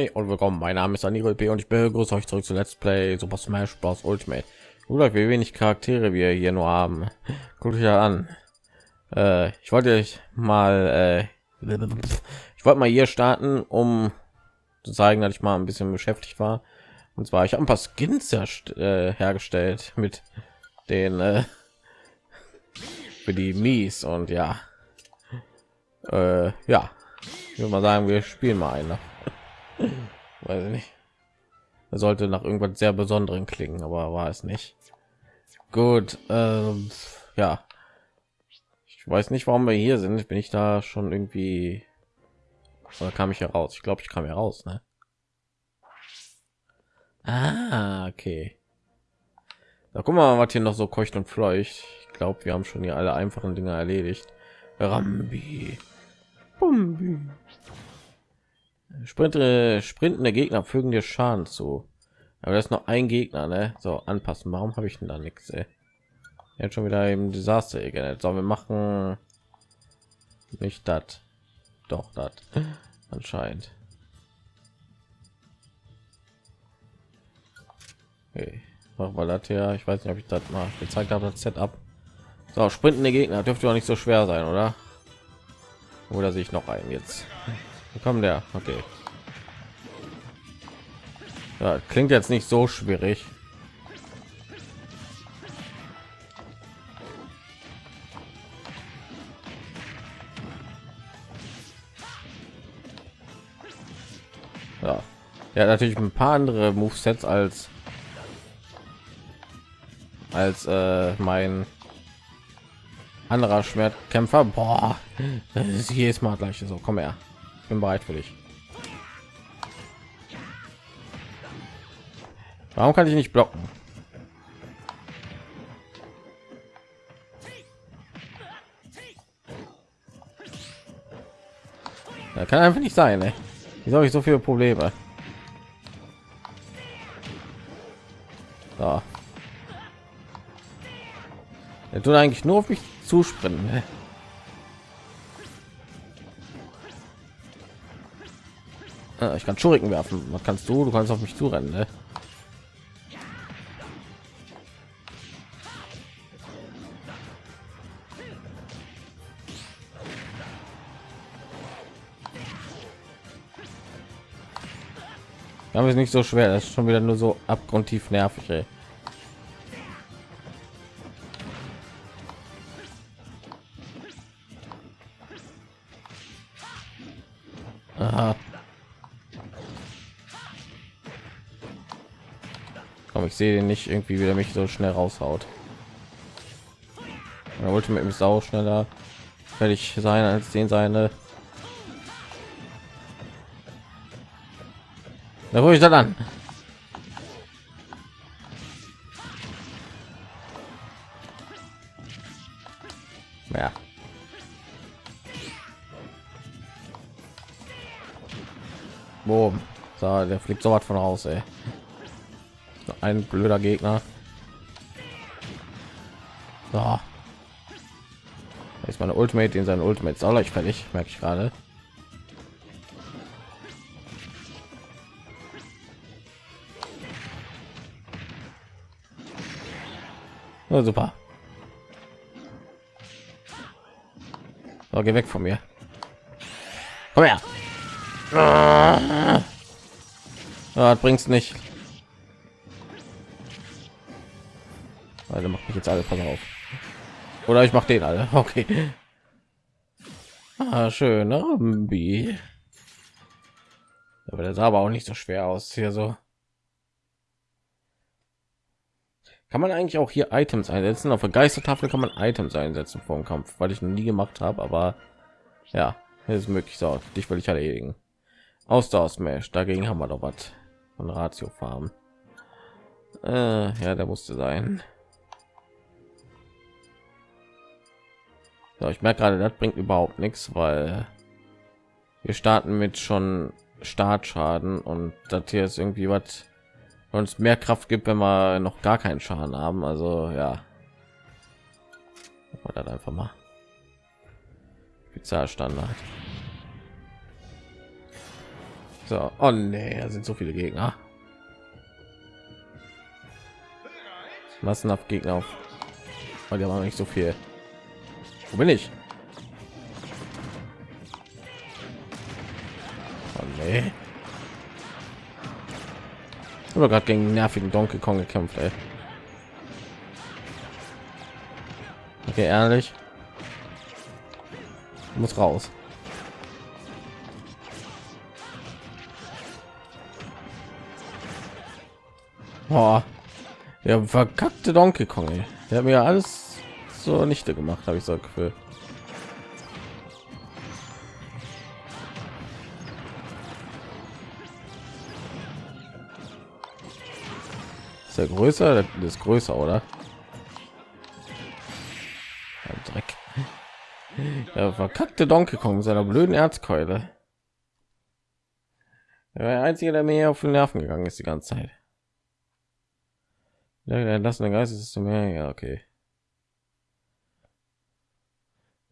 Hi und willkommen. Mein Name ist Anil B. und ich begrüße euch zurück zu Let's Play Super Smash Bros. Ultimate. Oder wie wenig Charaktere wir hier nur haben. Guckt euch ja an. Äh, ich wollte euch mal, äh, ich wollte mal hier starten, um zu zeigen, dass ich mal ein bisschen beschäftigt war. Und zwar, ich habe ein paar Skins äh, hergestellt mit den äh, für die Mies und ja, äh, ja, ich würde mal sagen, wir spielen mal eine. Weiß ich nicht. Er sollte nach irgendwas sehr Besonderen klingen, aber war es nicht. Gut, ähm, ja. Ich weiß nicht, warum wir hier sind. Bin ich da schon irgendwie oder kam ich heraus? Ich glaube, ich kam heraus, ne? Ah, okay. Da guck mal, was hier noch so keucht und fleucht. Ich glaube, wir haben schon hier alle einfachen Dinge erledigt. Rambi. Bumbi. Sprinte, sprintende Gegner fügen dir Schaden zu. Aber das ist noch ein Gegner, ne? So anpassen. Warum habe ich denn da nichts? Jetzt schon wieder im Desaster geändert. So, wir machen nicht das. Doch, das anscheinend. Okay. Machen wir das hier. Ich weiß nicht, ob ich das mal gezeigt habe. Das Setup. So, sprintende Gegner dürfte auch nicht so schwer sein, oder? Oder sehe ich noch einen jetzt? Kommt der? Okay. Ja, klingt jetzt nicht so schwierig. Ja, ja natürlich ein paar andere Movesets als als äh, mein anderer Schwertkämpfer. Boah, das ist jedes Mal gleich so. Komm her, bin bereit für dich. Warum kann ich nicht blocken? Da kann einfach nicht sein, ey. Wieso habe ich so viele Probleme? So. Er tut eigentlich nur auf mich zuspringen. Ne? Ah, ich kann Schuriken werfen. Was kannst du? Du kannst auf mich zurennen. Ne? Aber ist nicht so schwer. Das ist schon wieder nur so abgrundtief nervig. Ey. Aha. Komm, ich sehe den nicht irgendwie wieder mich so schnell raushaut. Er wollte mit dem Sau schneller fertig sein als den seine. Da ich dann an. Ja. Boom. So, der fliegt so was von raus, ey. Ein blöder Gegner. So. Ist meine Ultimate in seinen Ultimate ist auch gleich fertig, merke ich gerade. Oh, super. So, geh weg von mir. Komm her. Ah, bringt's nicht. Mich jetzt alle pass auf. Oder ich mache den alle. Okay. Ah, schön. Ne? Aber das sah aber auch nicht so schwer aus hier so. Kann man eigentlich auch hier Items einsetzen? Auf der Geistertafel kann man Items einsetzen vor dem Kampf, weil ich noch nie gemacht habe, aber ja, ist möglich. So, dich will ich erledigen. Ausdauer Smash, dagegen haben wir doch was von Ratio Farm. Äh, ja, der musste sein. So, ich merke gerade, das bringt überhaupt nichts, weil wir starten mit schon Startschaden und das hier ist irgendwie was uns mehr Kraft gibt, wenn wir noch gar keinen Schaden haben. Also ja, oder einfach mal Spezialstandard. So, oh nee, da sind so viele Gegner. Massenhaft Gegner auf. Oh, die haben nicht so viel. Wo bin ich? Oh nee. Ich habe gerade gegen nervigen Donkey Kong gekämpft, ey. Okay, ehrlich. muss raus. Boah. Ja, verkackte Donkey Kong. Ey. Der hat mir alles so nichte gemacht, habe ich so Gefühl. Ist der größer? Das ist größer, oder? Dreck. Ja, verkackte Donkey Kong mit seiner blöden Erzkeule. Er der einzige, der mir auf den Nerven gegangen ist die ganze Zeit. Der entlassene Geist ist zu mehr. Ja, okay.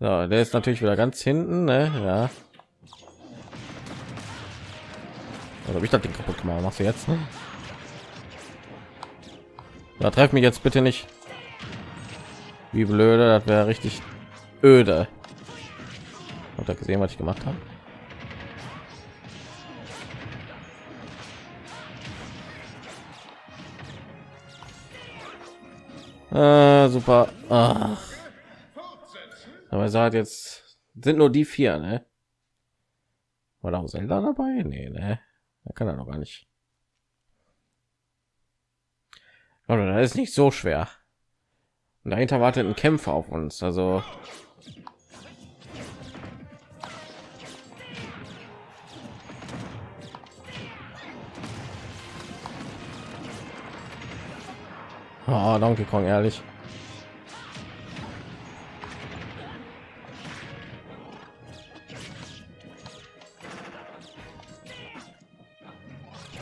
So, der ist natürlich wieder ganz hinten, ne? Ja. Oder ich das Ding kaputt gemacht? Machst du jetzt? Da treff mich jetzt bitte nicht. Wie blöde, das wäre richtig öde. Hat er gesehen, was ich gemacht habe? Äh, super. Ach. Aber sagt jetzt sind nur die vier, ne? War auch Zelda dabei? Nee, ne? Da kann er noch gar nicht. Oder da ist nicht so schwer. Und dahinter wartet ein Kämpfer auf uns. Also Oh, Donkey Kong, ehrlich.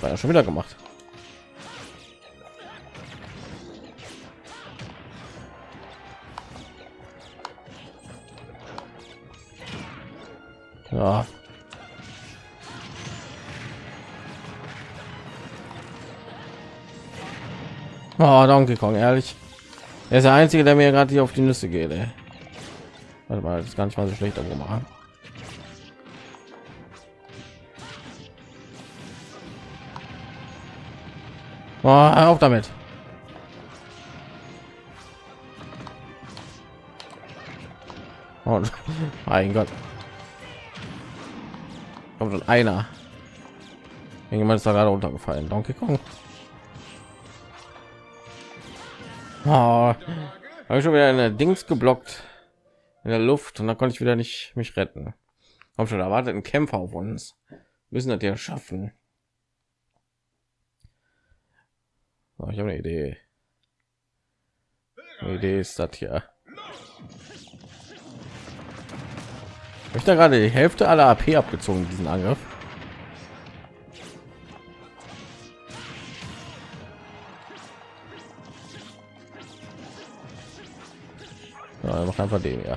War ja schon wieder gemacht. Ja. Oh, Donkey Kong, ehrlich. Er ist der einzige, der mir gerade hier auf die Nüsse geht. Ey. Warte mal, das ist gar nicht mal so schlecht, aber machen. Oh, auf damit. Oh, mein Gott. Kommt schon einer. Irgendjemand ist da gerade runtergefallen. Donkey Kong. Oh, habe ich schon wieder eine Dings geblockt in der Luft und da konnte ich wieder nicht mich retten. Komm schon, erwartet ein Kämpfer auf uns. Müssen das ja schaffen. Oh, ich habe eine Idee. Eine Idee ist das hier. Ich da gerade die Hälfte aller AP abgezogen diesen Angriff. Ja, einfach den, ja.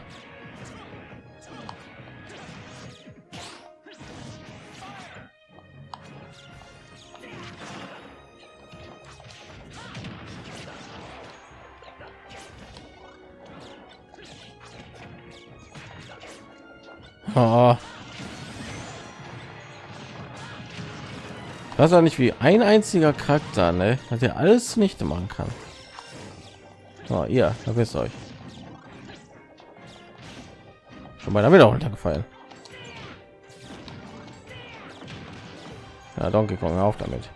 Oh. Das ist nicht wie ein einziger Charakter, ne? Dass er alles nicht machen kann. Oh, ihr, da wisst euch. Schon mal wieder runtergefallen. Ja, Donkey Kong, auf damit.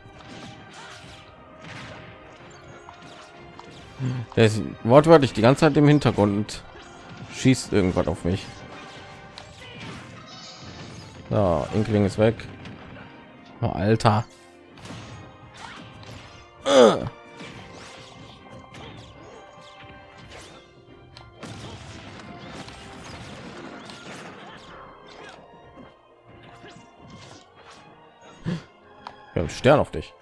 Der ist wortwörtlich die ganze Zeit im Hintergrund und schießt irgendwas auf mich. So, Inkling ist weg. Oh, Alter. Wir haben Stern auf dich.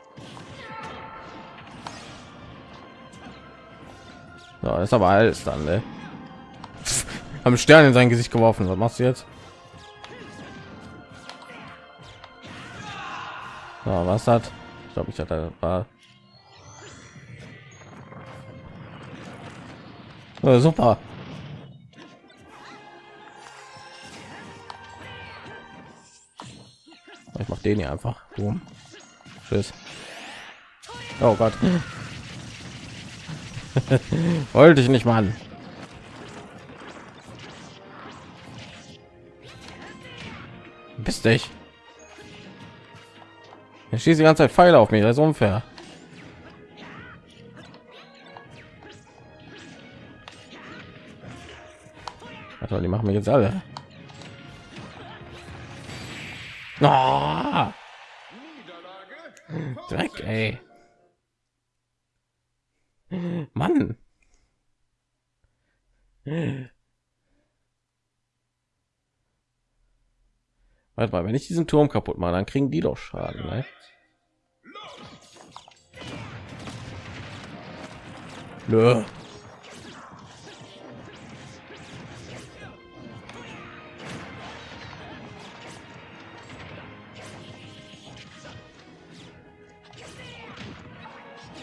Ja, ist aber alles dann, ne? Haben Stern in sein Gesicht geworfen. Was machst du jetzt? Ja, was hat? Ich glaube, ich hatte war ja, super. Ich mach den hier einfach. Boom. Tschüss. Oh Gott. Wollte ich nicht, Mann. Bist dich. Schießt die ganze Zeit Pfeile auf mich, das ist unfair. Also, die machen wir jetzt alle. Oh! Dreck, ey. Mann. Warte mal, wenn ich diesen Turm kaputt mache, dann kriegen die doch Schaden. Ne? Nö.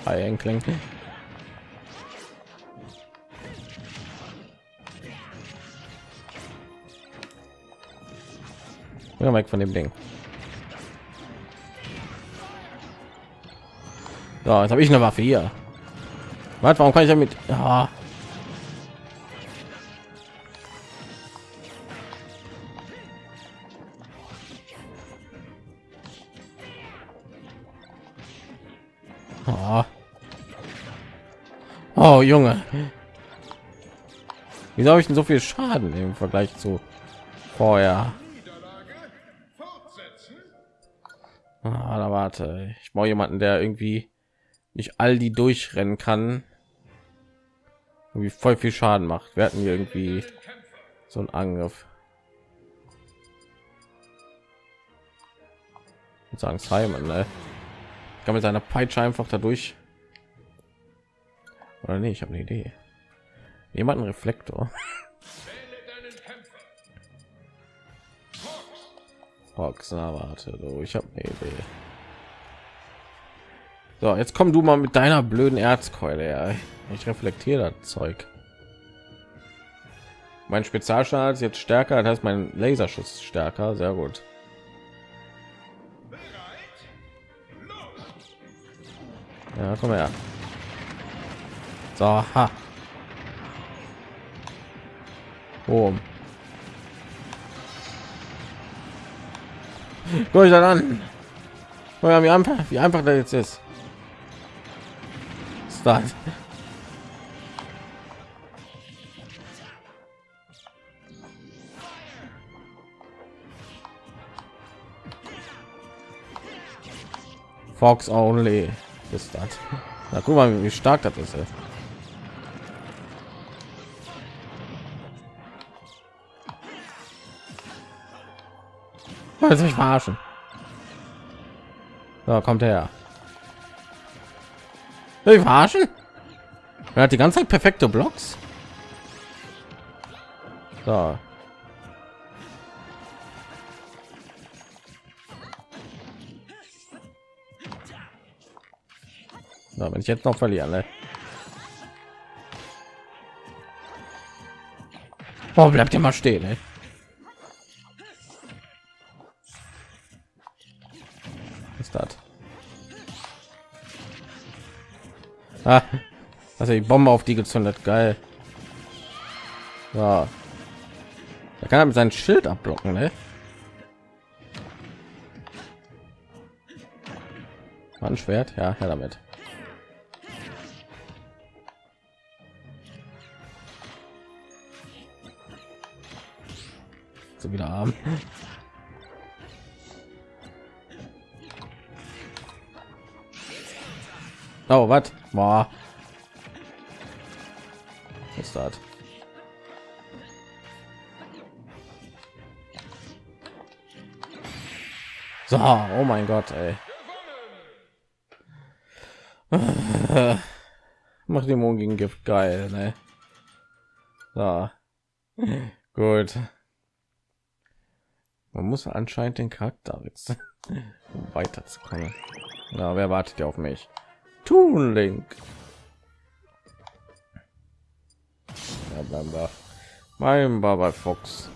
Hi, Enkling. Ja, weg von dem Ding. So, jetzt habe ich eine Waffe hier. Was, warum kann ich damit? Ja. Oh. oh, Junge. Wieso habe ich denn so viel Schaden im Vergleich zu vorher? Ah, da warte. Ich brauche jemanden, der irgendwie nicht all die durchrennen kann. Irgendwie voll viel Schaden macht. Wir hatten irgendwie so einen Angriff. Ich sagen Simon, ne? Kann mit seiner Peitsche einfach dadurch. Oder nee, ich habe eine Idee. Jemanden Reflektor. Fox, na warte, du, ich habe eine Idee. So, jetzt komm du mal mit deiner blöden Erzkeule. Ja. Ich reflektiere das Zeug. Mein Spezialstandard ist jetzt stärker, das heißt mein Laserschuss stärker. Sehr gut. Ja, komm her. So, ha. Boom. Guck ich dann an. Wie einfach, wie einfach das jetzt ist. Start. Fox only ist das. Na guck mal, wie stark das ist. Wollt mich verarschen? So, kommt her. Ich verarschen? Er hat die ganze Zeit perfekte Blocks. So. So, wenn ich jetzt noch verlieren, ne? Oh, bleibt ihr mal stehen, ey. Ah, also die Bombe auf die gezündet, geil. Ja. Da kann er mit seinem Schild abblocken, ne? Ein Schwert, ja, her damit. So wieder arm. Oh, was? Boah. ist das? So, oh mein Gott, ey. Macht die gegen Gift geil, ne? So. Gut. Man muss anscheinend den Charakter wechseln. um weiterzukommen. Na, wer wartet ja auf mich? Tun Link. Wir. Mein Baba Fox.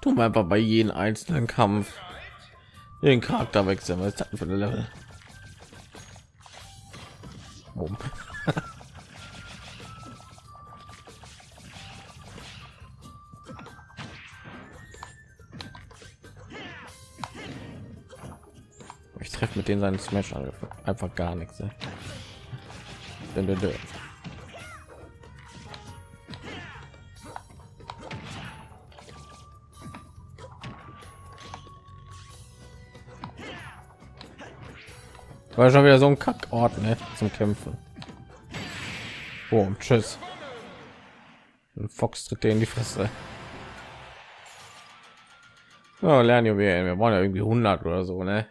Tu einfach bei jedem einzelnen Kampf den Charakter wechseln. Was ist das für eine Level? treffe mit denen seinen Smash Angriff einfach gar nichts. Ne? War schon wieder so ein Kackort ne? zum Kämpfen. Oh, tschüss. Ein Fox tritt in die Fresse. Ja, lernen wir. Wir wollen ja irgendwie 100 oder so, ne?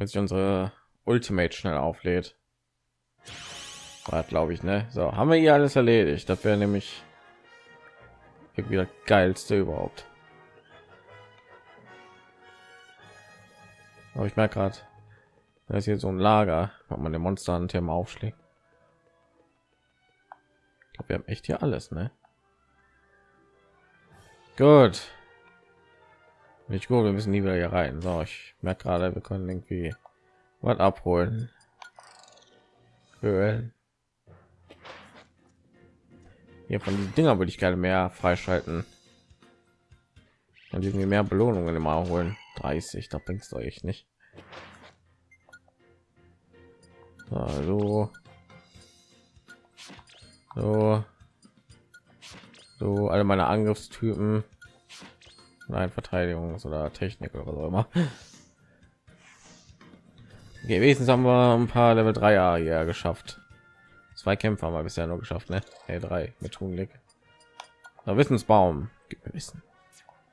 Wenn sich unsere Ultimate schnell auflädt. Glaube ich, ne? So, haben wir hier alles erledigt. Das wäre nämlich irgendwie das geilste überhaupt. Aber ich merke gerade, da ist hier so ein Lager, wo man den Monster an Thema aufschlägt. Ich glaube, wir haben echt hier alles, ne? Gut. Nicht gut, wir müssen nie wieder hier rein. So, ich merke gerade, wir können irgendwie was abholen. Höhlen. Hier von diesen Dinger würde ich gerne mehr freischalten. Und irgendwie mehr Belohnungen immer holen. 30, da bringst du euch nicht. Hallo. So. So, alle meine Angriffstypen. Nein, Verteidigungs- oder Technik oder so immer. Wenigstens haben wir ein paar Level 3 hier geschafft. Zwei Kämpfe haben wir bisher nur geschafft, ne? Hey, drei mit Tunlik. Da Wissensbaum. Gibt mir Wissen.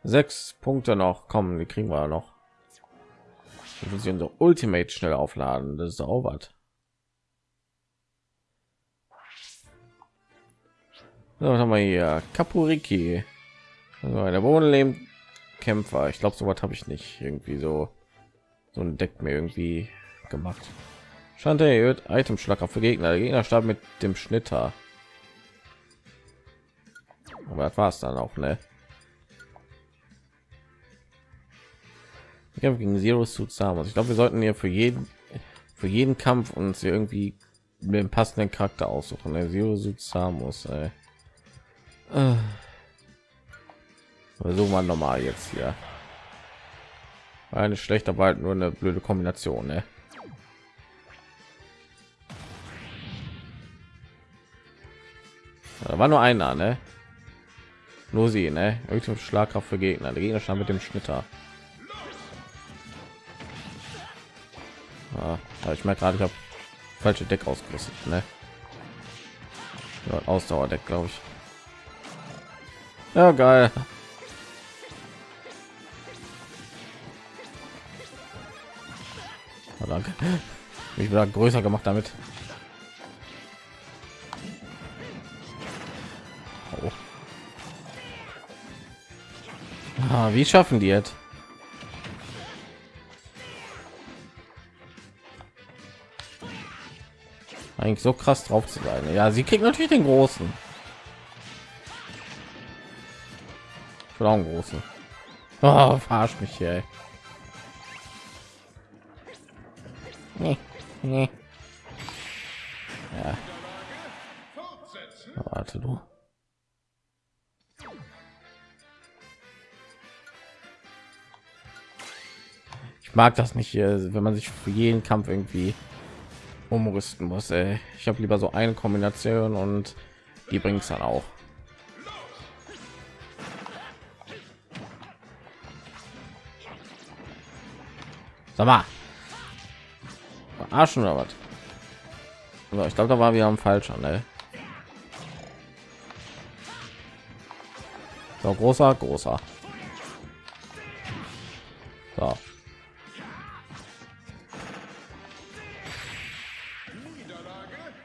Sechs Punkte noch kommen, die kriegen wir noch. Wir müssen unsere Ultimate schnell aufladen. Das ist auch. So, was haben wir hier? Kapuriki. Also der Bodenleben Kämpfer. Ich glaube, so was habe ich nicht irgendwie so so ein Deck mir irgendwie gemacht. Stand erhöht Item Schlager für Gegner. Der Gegner starb mit dem Schnitter. Aber das war es dann auch, ne? Kampf gegen Zero Suit Samus. Ich glaube, wir sollten hier für jeden für jeden Kampf uns hier irgendwie den passenden Charakter aussuchen. Der Zero Suit Samus. Ey. Äh. Versuchen wir normal jetzt hier. Eine schlechte bald nur eine blöde Kombination, ne? Da war nur einer, ne? Nur sie, ne? Irgendwie Schlagkraft für Gegner. Der Gegner stand mit dem Schnitter. Ja, ich merke gerade, ich habe falsche Deck ausgerüstet, ne? Ausdauerdeck, glaube ich. Ja, geil. Ja, danke. Ich wieder größer gemacht damit. Oh. Ah, wie schaffen die jetzt? Eigentlich so krass drauf zu sein. Ja, sie kriegt natürlich den großen. Ich auch einen großen. Oh, verarscht mich hier. Nee, nee. Ja. Warte du. Ich mag das nicht wenn man sich für jeden Kampf irgendwie umrüsten muss. Ey. Ich habe lieber so eine Kombination und die bringt es dann auch. Sag mal. Verarschen oder was? So, ich glaube, da war wir am falschen. Ne? So, großer, großer. So.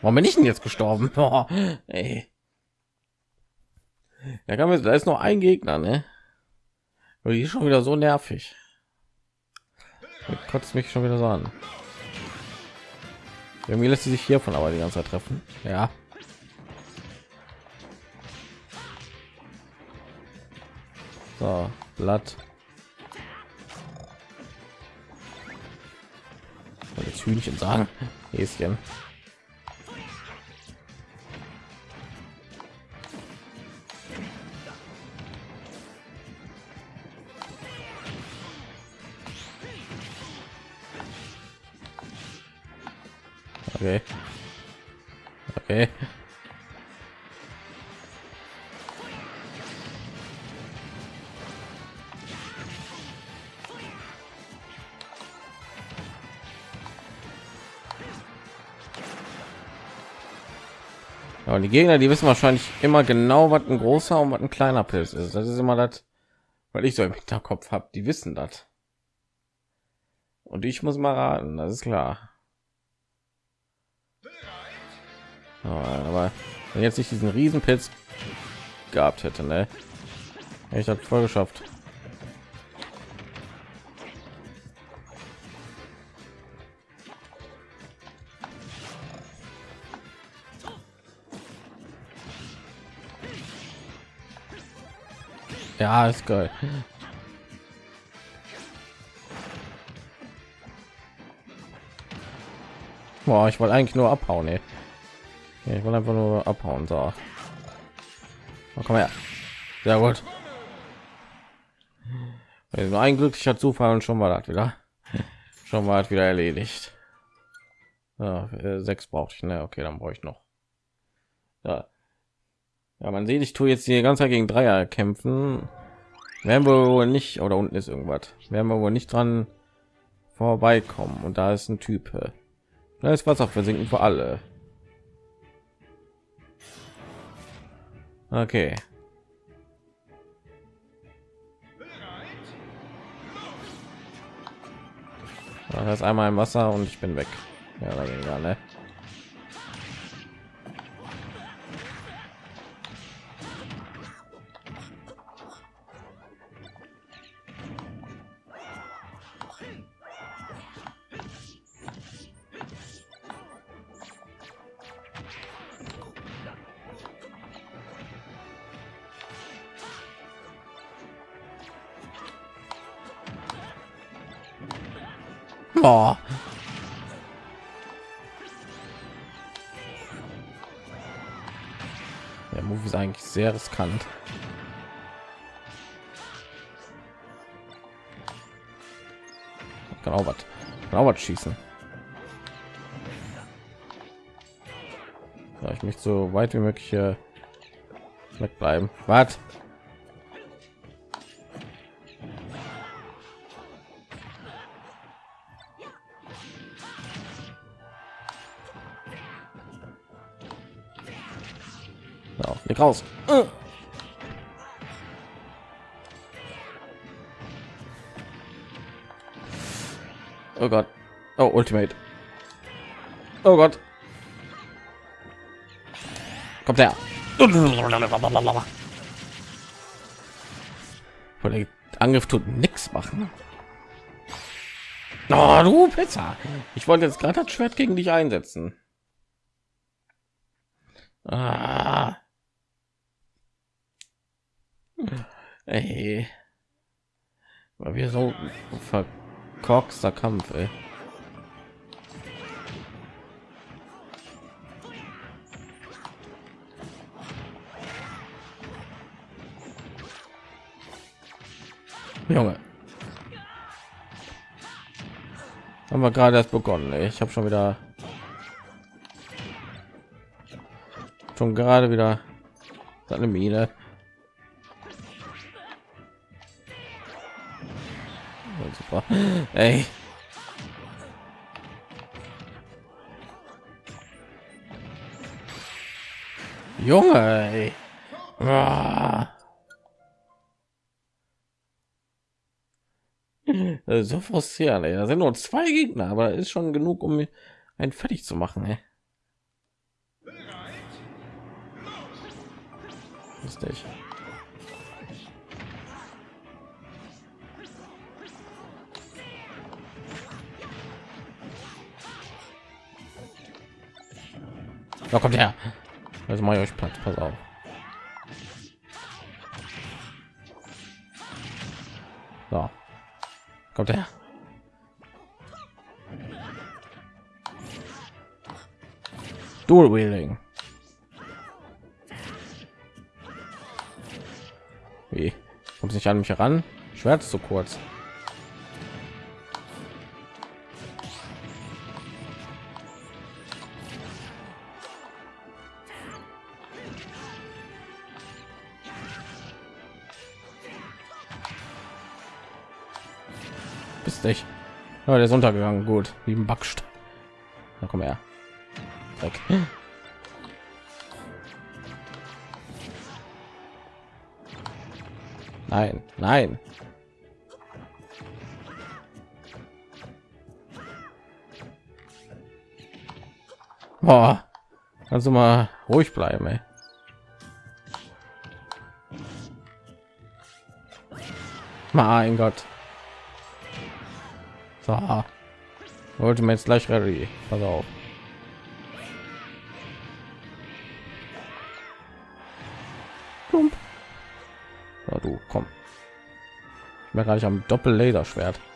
Warum bin ich denn jetzt gestorben? Oh, ey. Ja, kann man, da ist noch ein Gegner, ne? Und die ist schon wieder so nervig. kotzt mich schon wieder so an. Irgendwie lässt sie sich hiervon aber die ganze Zeit treffen. Ja. So, Blatt. Jetzt Hühnchen sagen. Häschen. Okay. Okay. Und die Gegner, die wissen wahrscheinlich immer genau, was ein großer und was ein kleiner Pilz ist. Das ist immer das, weil ich so im Hinterkopf habe. Die wissen das. Und ich muss mal raten, das ist klar. Aber wenn jetzt nicht diesen Riesenpilz gehabt hätte, ne? Ich habe voll geschafft. Ja, ist geil. Boah, ich wollte eigentlich nur abhauen, ey. Ja, ich will einfach nur abhauen. So. Oh, komm her. Sehr gut. Nur ein glücklicher Zufall und schon mal das wieder. Schon mal wieder erledigt. Ja, äh, sechs brauchte ich. Ne, okay, dann brauche ich noch. Ja. ja, man sieht, ich tue jetzt die ganze Zeit gegen Dreier kämpfen. Werden wir wohl nicht oder unten ist irgendwas. Werden wir wohl nicht dran vorbeikommen. Und da ist ein Typ. Da ist Wasser versinken für alle. Okay. Das einmal im Wasser und ich bin weg. Ja, weniger, ne? Oh. Der Move ist eigentlich sehr riskant. Kann auch was, kann auch was schießen. Ja, ich möchte so weit wie möglich hier wegbleiben. Was? Raus. Oh Gott. Oh, Ultimate. Oh Gott. Kommt her. Der Angriff tut nichts machen. Oh, du Pizza. Ich wollte jetzt gerade das Schwert gegen dich einsetzen. Ah. Ey. Weil wir so verkorkster Kampf, ey. Junge. Haben wir gerade erst begonnen. Ey. Ich habe schon wieder schon gerade wieder seine Mine. Ey. Junge, ey. So frustrierend, ey. Da sind nur zwei Gegner, aber ist schon genug, um einen fertig zu machen, ey. Lustig. Da kommt her. Also mache ich euch Platz. Pass auf. So. Kommt her. Dual Wheeling. Wie? Kommt nicht an mich heran? Schwert so kurz. Bist dich. Ja, der ist untergegangen. Gut, wie ein Backstein. Na komm her. Weg. Nein, nein. Boah. Kannst du mal ruhig bleiben, ey. Mein Gott. So. Wollte mir jetzt gleich ready. Pass auf. Plump. So, du, komm. Ich bin gleich am Doppel-Laserschwert. Komm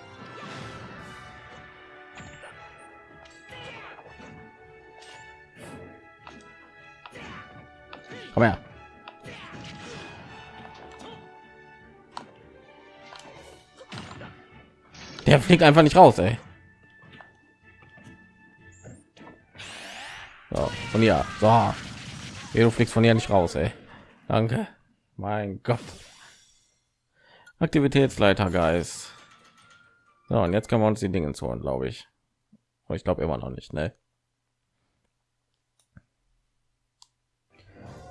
Der fliegt einfach nicht raus, ey. So, von hier. So. Ja, du fliegst von hier nicht raus, ey. Danke. Mein Gott. Aktivitätsleiter Geist. So, und jetzt können wir uns die Dinge holen, glaube ich. Ich glaube immer noch nicht, ne?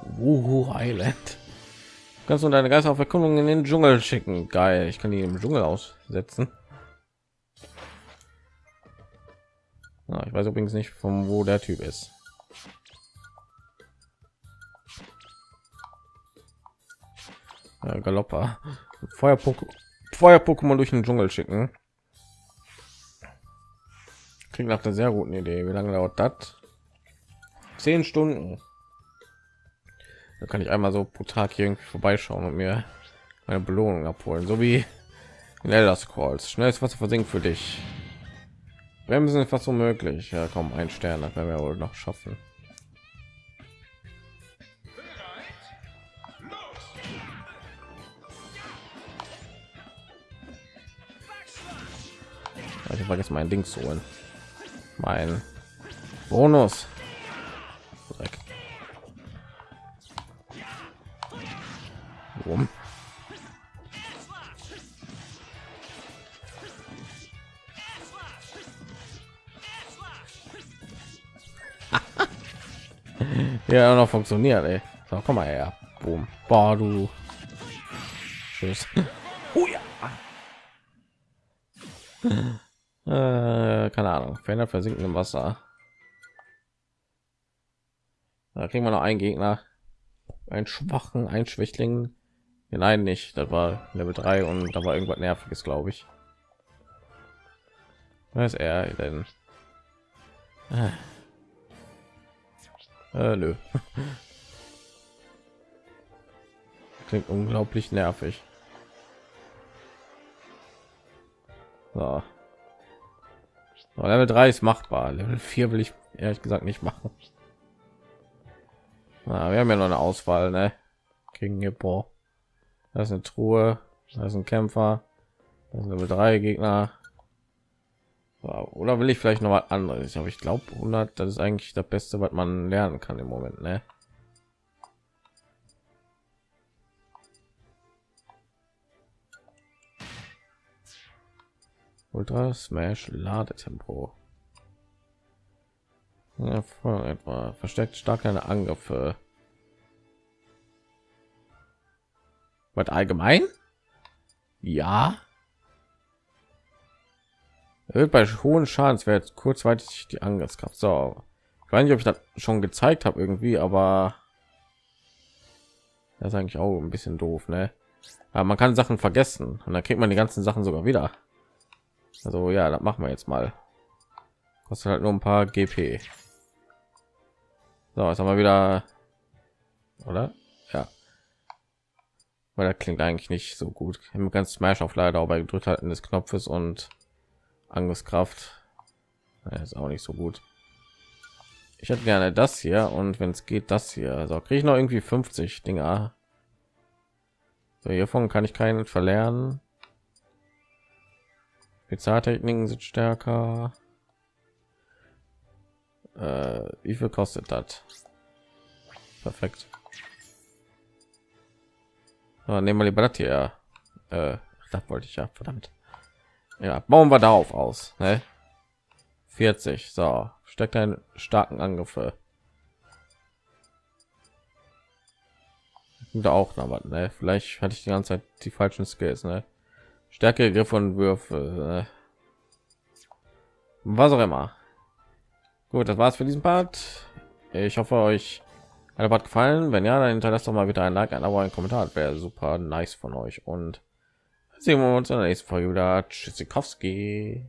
Wuhu Island. Kannst du deine Geister auf Erkundung in den Dschungel schicken? Geil, ich kann die im Dschungel aussetzen. Ich weiß übrigens nicht, von wo der Typ ist. Ja, Galopper. Feuer Feuer durch den Dschungel schicken. Klingt nach der sehr guten Idee. Wie lange dauert das? Zehn Stunden. Da kann ich einmal so pro Tag hier irgendwie vorbeischauen und mir eine Belohnung abholen, so wie in Elder Scrolls. Schnelles Wasser versinkt für dich. Bremsen ist fast unmöglich. Ja, kaum ein Stern, das werden wir wohl noch schaffen. Ich vergesse mein Ding zu holen. Mein Bonus. Dreck. Warum? Ja noch funktioniert ey. So, komm mal her Boom. Boah, du Tschüss. Oh ja. äh, keine Ahnung Fender versinken im Wasser da kriegen wir noch einen Gegner einen schwachen ein Schwächling nein nicht das war Level 3 und da war irgendwas nerviges glaube ich was ist er denn äh. Äh, nö. Klingt unglaublich nervig. So. so. Level 3 ist machbar. Level 4 will ich ehrlich gesagt nicht machen. Na, wir haben ja noch eine Auswahl, ne? Gegen Hippo. Das ist eine Truhe. Das ist ein Kämpfer. Das ist Level 3 Gegner. Oder will ich vielleicht noch mal anderes? Aber ich glaube 100, das ist eigentlich das Beste, was man lernen kann im Moment, ne? Ultra Smash Ladetempo. Ja, etwa versteckt stark eine Angriffe. Was allgemein? Ja. Erhöht bei hohen Schadenswert kurzweilig die Angriffskraft. So, ich weiß nicht, ob ich das schon gezeigt habe irgendwie, aber das ist eigentlich auch ein bisschen doof, ne? Aber man kann Sachen vergessen und dann kriegt man die ganzen Sachen sogar wieder. Also ja, das machen wir jetzt mal. Kostet halt nur ein paar GP. So, jetzt haben wir wieder, oder? Ja. Weil das klingt eigentlich nicht so gut. Im ganz Smash auf leider bei gedrückt halten des Knopfes und Angriffskraft. Ist auch nicht so gut. Ich hätte gerne das hier und wenn es geht, das hier. Also kriege ich noch irgendwie 50 Dinger. So, hiervon kann ich keinen verlernen. Spezialtechniken sind stärker. Äh, wie viel kostet das? Perfekt. So, nehmen wir lieber das hier. Äh, das wollte ich ja, verdammt. Ja, bauen wir darauf aus. Ne? 40. So, steckt einen starken Angriffe. Da auch noch was, ne? Vielleicht hatte ich die ganze Zeit die falschen Skills, ne? Stärke, Griff und Würfe. Ne? Was auch immer. Gut, das war's für diesen Part. Ich hoffe, euch hat Part gefallen. Wenn ja, dann hinterlasst doch mal wieder ein Like, ein Abo, ein Kommentar. Wäre super nice von euch. Und sehen wir uns in der nächsten Folge wieder. Tschüssikowski.